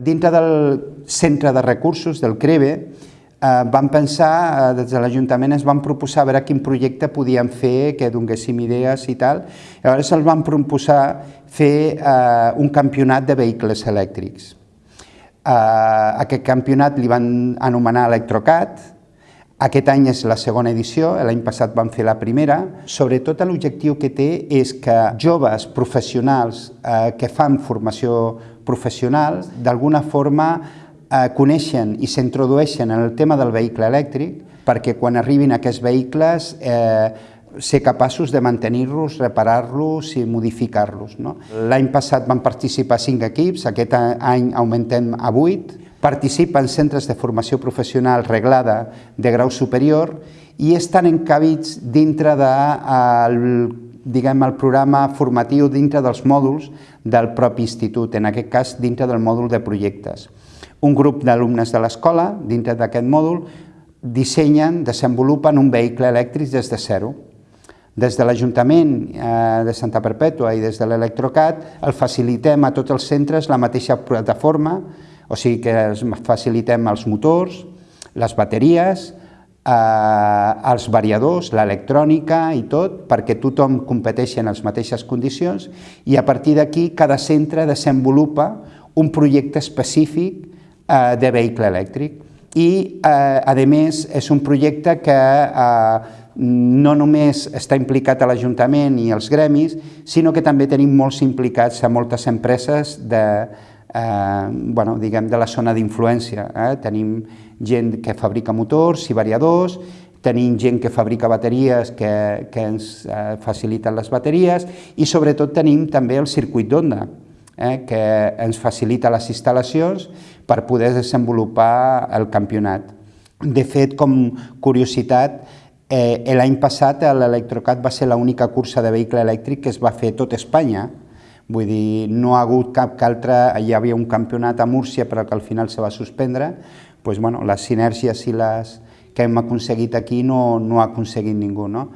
Dintre del centre de recursos del CREVE eh, vam pensar, eh, des de l'Ajuntament es van proposar a veure quin projecte podíem fer, que donéssim idees i tal. Llavors els van proposar fer eh, un campionat de vehicles elèctrics. Eh, aquest campionat li van anomenar Electrocat, aquest any és la segona edició, l'any passat vam fer la primera. Sobretot l'objectiu que té és que joves professionals eh, que fan formació professional d'alguna forma eh, coneixen i s'introdueixen en el tema del vehicle elèctric perquè quan arribin aquests vehicles eh, ser capaços de mantenir-los, reparar-los i modificar-los. No? L'any passat van participar cinc equips, aquest any augmentem a vuit. Participen centres de formació professional reglada de grau superior i estan encabits dintre de, el, diguem, el programa formatiu dintre dels mòduls del propi institut, en aquest cas dintre del mòdul de projectes. Un grup d'alumnes de l'escola, dintre d'aquest mòdul, dissenyen, desenvolupen un vehicle elèctric des de zero. Des de l'Ajuntament eh, de Santa Perpètua i des de l'Electrocat el facilitem a tots els centres la mateixa plataforma, o sigui que facilitem els motors, les bateries, eh, els variadors, l'electrònica i tot, perquè tothom competeixi en les mateixes condicions i a partir d'aquí cada centre desenvolupa un projecte específic eh, de vehicle elèctric. I, eh, a més, és un projecte que eh, no només està implicat a l'Ajuntament i els gremis, sinó que també tenim molts implicats a moltes empreses de, eh, bueno, diguem, de la zona d'influència. Eh? Tenim gent que fabrica motors i variadors, tenim gent que fabrica bateries que, que ens eh, faciliten les bateries i sobretot tenim també el circuit d'onda, eh, que ens facilita les instal·lacions per poder desenvolupar el campionat. De fet, com curiositat, Eh, L'any passat l'Electrocat va ser l'única cursa de vehicle elèctric que es va fer tot Espanya, vull dir, no ha hagut cap que altre, hi havia un campionat a Múrcia però que al final se va suspendre, doncs, bueno, les sinergies i les que hem aconseguit aquí no, no ha aconseguit ningú. No?